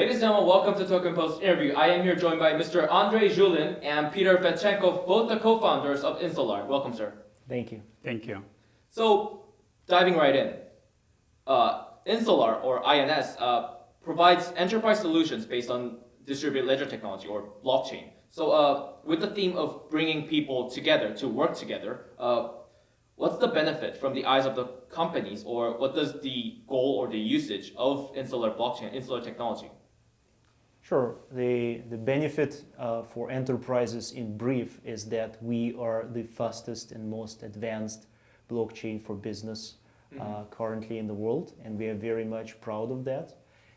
Ladies and gentlemen, welcome to Token Post interview. I am here joined by Mr. Andrei Zhulin and Peter Fedchenkov, both the co-founders of Insolar. Welcome, sir. Thank you. Thank you. So, diving right in, uh, Insolar or INS uh, provides enterprise solutions based on distributed ledger technology or blockchain. So, uh, with the theme of bringing people together to work together, uh, what's the benefit from the eyes of the companies, or what does the goal or the usage of Insolar blockchain, Insolar technology? Sure. The, the benefit uh, for enterprises in brief is that we are the fastest and most advanced blockchain for business uh, mm -hmm. currently in the world, and we are very much proud of that.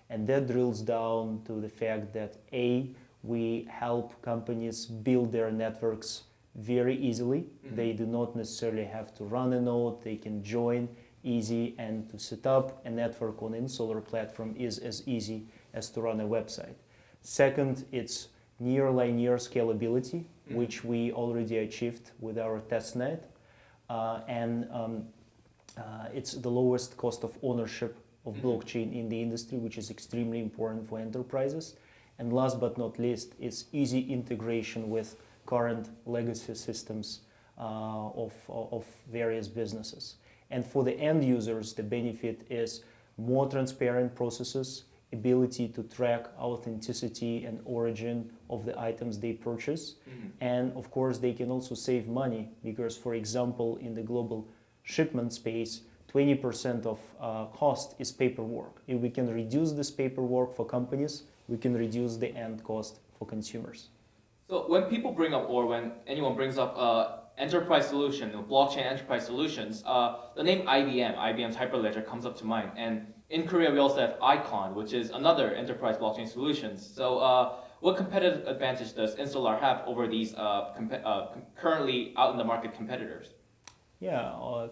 And that drills down to the fact that A, we help companies build their networks very easily. Mm -hmm. They do not necessarily have to run a node, they can join easy, and to set up a network on Insolar platform is as easy as to run a website. Second, it's near linear scalability, mm -hmm. which we already achieved with our testnet. Uh, and um, uh, it's the lowest cost of ownership of mm-hmm. blockchain in the industry, which is extremely important for enterprises. And last but not least, it's easy integration with current legacy systems uh, of, of various businesses. And for the end users, the benefit is more transparent processes, ability to track authenticity and origin of the items they purchase. Mm -hmm. And of course, they can also save money because, for example, in the global shipment space, 20% of uh, cost is paperwork. If we can reduce this paperwork for companies, we can reduce the end cost for consumers. So when people bring up, or when anyone brings up uh, enterprise solution, blockchain enterprise solutions, uh, the name IBM, IBM's Hyperledger comes up to mind. And in Korea, we also have Icon, which is another enterprise blockchain solutions. So uh, what competitive advantage does Insolar have over these uh, uh currently out in the market competitors? Yeah, uh,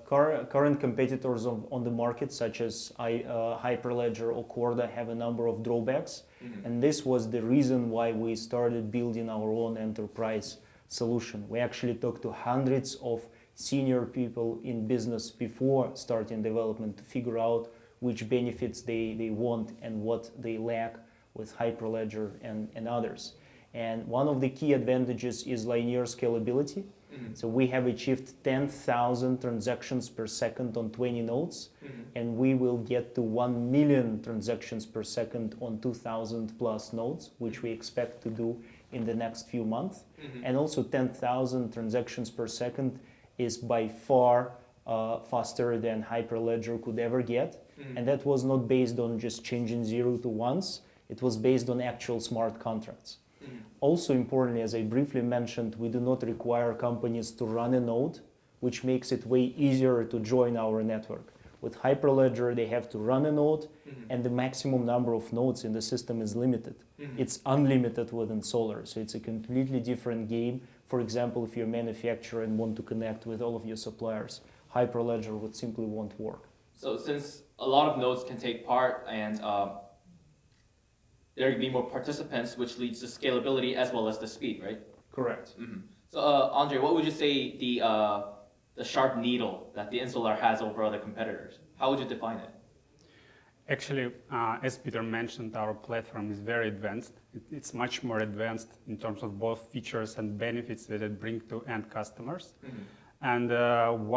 current competitors on, on, the market, such as I, uh, Hyperledger or Corda, have a number of drawbacks. Mm -hmm. And this was the reason why we started building our own enterprise solution. We actually talked to hundreds of senior people in business before starting development to figure out which benefits they, they want and what they lack with Hyperledger and, and others. And one of the key advantages is linear scalability. Mm -hmm. So we have achieved 10,000 transactions per second on 20 nodes, mm -hmm. and we will get to 1 million transactions per second on 2,000 plus nodes, which we expect to do in the next few months. Mm -hmm. And also 10,000 transactions per second is by far uh, faster than Hyperledger could ever get. Mm. And that was not based on just changing zero to ones, it was based on actual smart contracts. Mm. Also importantly, as I briefly mentioned, we do not require companies to run a node, which makes it way easier to join our network. With Hyperledger, they have to run a node, mm -hmm. and the maximum number of nodes in the system is limited. Mm -hmm. It's unlimited with Insolar, so it's a completely different game. For example, if you're a manufacturer and want to connect with all of your suppliers, Hyperledger would simply won't work. So since a lot of nodes can take part and um, there can be more participants, which leads to scalability as well as the speed, right? Correct. Mm -hmm. So uh, Andre, what would you say the uh, the sharp needle that the Insolar has over other competitors? How would you define it? Actually, uh, as Peter mentioned, our platform is very advanced. It, it's much more advanced in terms of both features and benefits that it brings to end customers. Mm -hmm. And uh,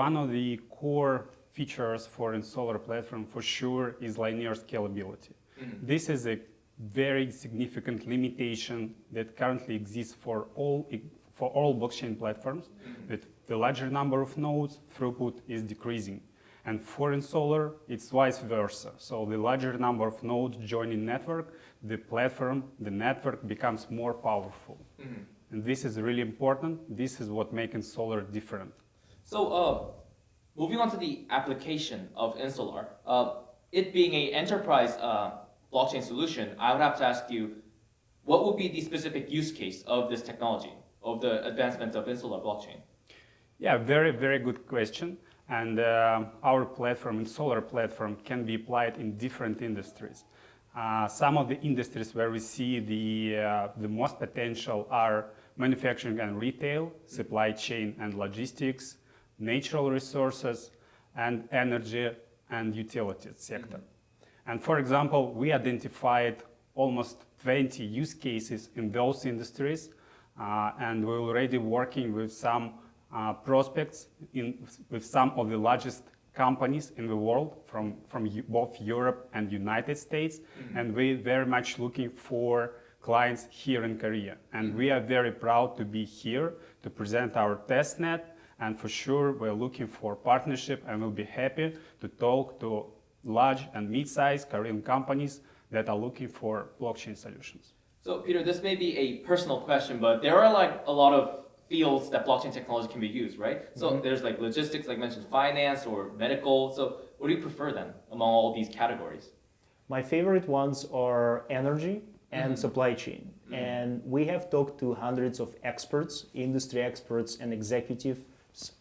one of the core features for Insolar platform for sure is linear scalability. Mm -hmm. This is a very significant limitation that currently exists for all for all blockchain platforms. Mm -hmm. With the larger number of nodes, throughput is decreasing. And for Insolar, it's vice versa. So the larger number of nodes joining network, the platform, the network becomes more powerful. Mm -hmm. And this is really important. This is what makes Insolar different. So uh, moving on to the application of Insolar, uh, it being an enterprise uh, blockchain solution, I would have to ask you, what would be the specific use case of this technology, of the advancement of Insolar blockchain? Yeah, very, very good question. And uh, our platform, Insolar platform, can be applied in different industries. Uh, some of the industries where we see the, uh, the most potential are manufacturing and retail, supply chain and logistics, natural resources, and energy and utilities sector. Mm -hmm. And for example, we identified almost 20 use cases in those industries, uh, and we're already working with some uh, prospects in, with some of the largest companies in the world from, from both Europe and United States, and we're very much looking for clients here in Korea. And we are very proud to be here to present our testnet, and for sure we're looking for partnership and we'll be happy to talk to large and mid-sized Korean companies that are looking for blockchain solutions. So, Peter, this may be a personal question, but there are like a lot of fields that blockchain technology can be used, right? Mm-hmm. So there's like logistics, like mentioned, finance or medical. So, what do you prefer then among all these categories? My favorite ones are energy and mm-hmm. supply chain. Mm-hmm. And we have talked to hundreds of experts, industry experts and executives,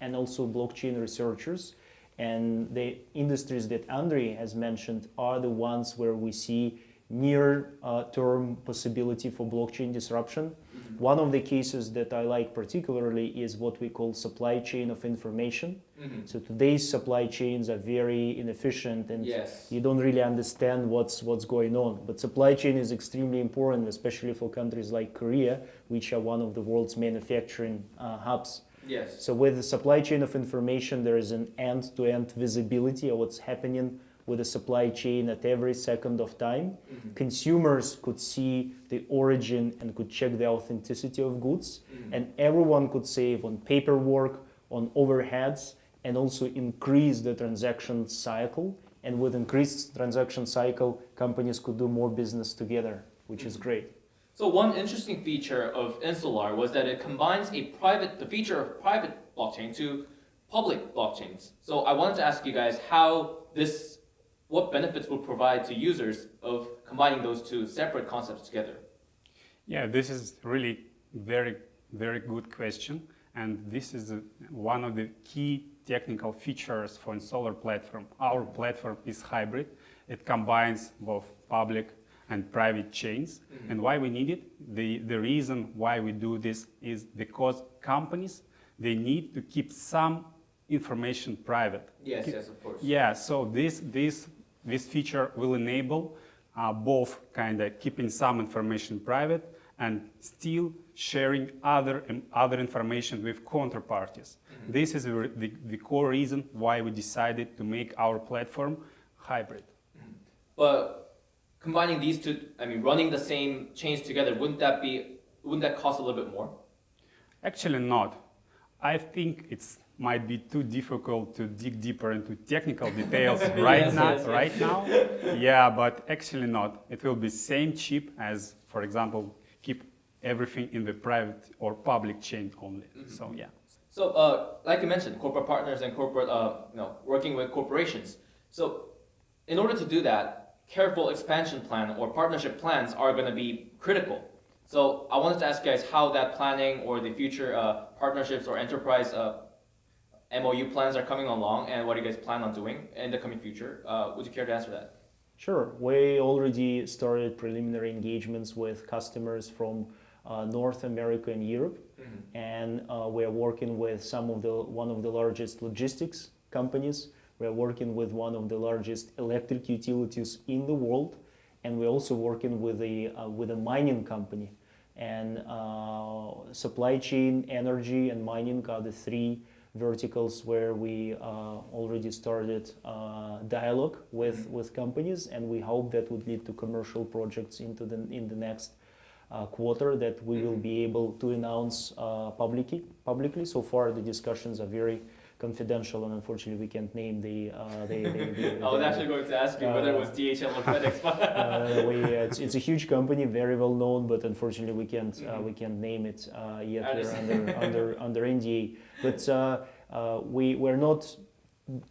and also blockchain researchers. And the industries that Andre has mentioned are the ones where we see near uh, term possibility for blockchain disruption. One of the cases that I like particularly is what we call supply chain of information. So today's supply chains are very inefficient and Yes. you don't really understand what's what's going on. But supply chain is extremely important, especially for countries like Korea, which are one of the world's manufacturing uh, hubs. Yes. So with the supply chain of information, there is an end-to-end visibility of what's happening with the supply chain at every second of time. Mm-hmm. Consumers could see the origin and could check the authenticity of goods, mm-hmm. and everyone could save on paperwork, on overheads, and also increase the transaction cycle. And with increased transaction cycle, companies could do more business together, which is mm-hmm. great. So one interesting feature of Insolar was that it combines a private, the feature of private blockchain to public blockchains. So I wanted to ask you guys how this, what benefits would provide to users of combining those two separate concepts together. Yeah, this is really very, very good question. And this is one of the key technical features for Solar platform. Our platform is hybrid. It combines both public and private chains. And why we need it? The, the reason why we do this is because companies, they need to keep some information private. Yes, yes, of course. Yeah, so this this this feature will enable uh, both kind of keeping some information private and still sharing other um, other information with counterparties. This is the, the, the core reason why we decided to make our platform hybrid. But combining these two, I mean, running the same chains together, wouldn't that be, wouldn't that cost a little bit more? Actually, not. I think it's might be too difficult to dig deeper into technical details right Yes, now. yes, yes. Right now, yeah, but actually not. It will be same chip as, for example, keep everything in the private or public chain only. So yeah. So, uh, like you mentioned, corporate partners and corporate, uh, you know, working with corporations. So, in order to do that, careful expansion plan or partnership plans are going to be critical. So, I wanted to ask you guys how that planning or the future uh, partnerships or enterprise uh, MOU plans are coming along, and what do you guys plan on doing in the coming future? Uh, would you care to answer that? Sure. We already started preliminary engagements with customers from uh, North America and Europe, and uh, we're working with some of the one of the largest logistics companies. We're working with one of the largest electric utilities in the world, and we're also working with a uh, with a mining company. And uh, supply chain, energy, and mining are the three verticals where we uh, already started uh, dialogue with, with companies, and we hope that would lead to commercial projects into the in the next uh, quarter that we will be able to announce uh, publicly. Publicly, so far the discussions are very confidential, and unfortunately we can't name the. Uh, the, the, the- I was actually going to ask you whether it was DHL or FedEx, but uh, we, it's, it's a huge company, very well known, but unfortunately we can't uh, we can't name it uh, yet. We're under under under NDA. But uh, uh, we we're not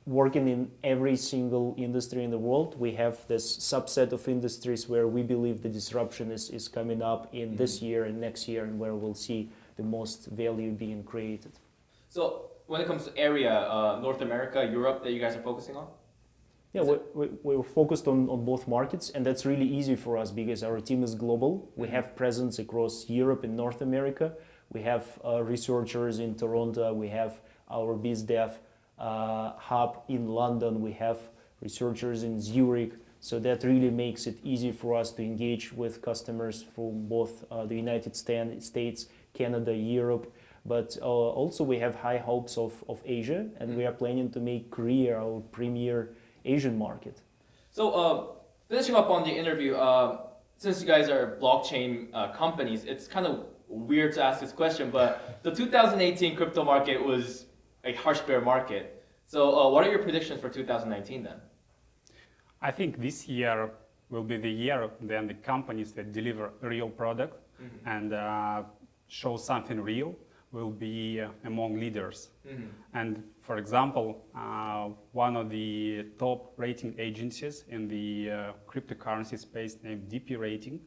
working in every single industry in the world. We have this subset of industries where we believe the disruption is, is coming up in this year and next year, and where we'll see the most value being created. so when it comes to area, uh, North America, Europe, that you guys are focusing on. Yeah, we, we, we're focused on, on both markets, and that's really easy for us because our team is global. We have presence across Europe and North America. We have uh, researchers in Toronto. We have our BizDev uh, hub in London. We have researchers in Zurich. So that really makes it easy for us to engage with customers from both uh, the United States, Canada, Europe, but uh, also we have high hopes of, of Asia, and we are planning to make Korea our premier Asian market. So, uh, finishing up on the interview, uh, since you guys are blockchain uh, companies, it's kind of weird to ask this question, but the 2018 crypto market was a harsh bear market. So, uh, what are your predictions for 2019 then? I think this year will be the year then the companies that deliver real product and uh, show something real will be uh, among leaders. And for example, uh, one of the top rating agencies in the uh, cryptocurrency space named DP Rating,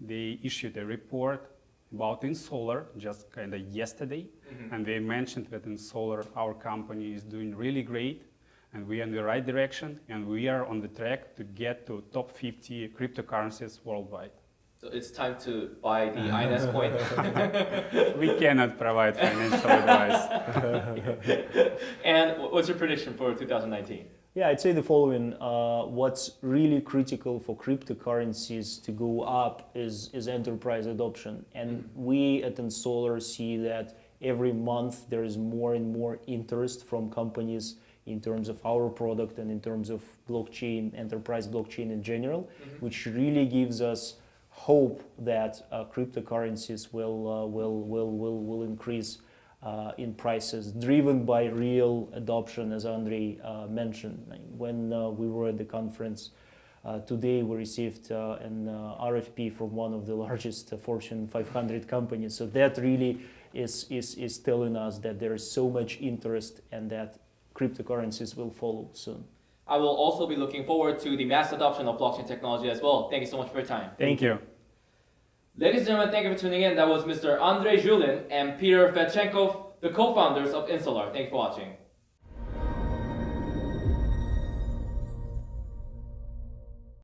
they issued a report about Insolar just kind of yesterday, and they mentioned that Insolar, our company, is doing really great, and we are in the right direction, and we are on the track to get to top 50 cryptocurrencies worldwide. So, it's time to buy the INS coin. we cannot provide financial advice. and what's your prediction for 2019? Yeah, I'd say the following. Uh, what's really critical for cryptocurrencies to go up is, is enterprise adoption. And we at Insolar see that every month there is more and more interest from companies in terms of our product and in terms of blockchain, enterprise blockchain in general, which really gives us hope that uh, cryptocurrencies will, uh, will, will, will, will increase uh, in prices, driven by real adoption, as Andrei uh, mentioned. When we were at the conference today, we received an RFP from one of the largest Fortune 500 companies. So that really is, is, is telling us that there is so much interest and that cryptocurrencies will follow soon. I will also be looking forward to the mass adoption of blockchain technology as well. Thank you so much for your time. Thank you. Ladies and gentlemen, thank you for tuning in. That was Mr. Andrei Zhulin and Peter Fedchenkov, the co-founders of Insolar. Thank you for watching.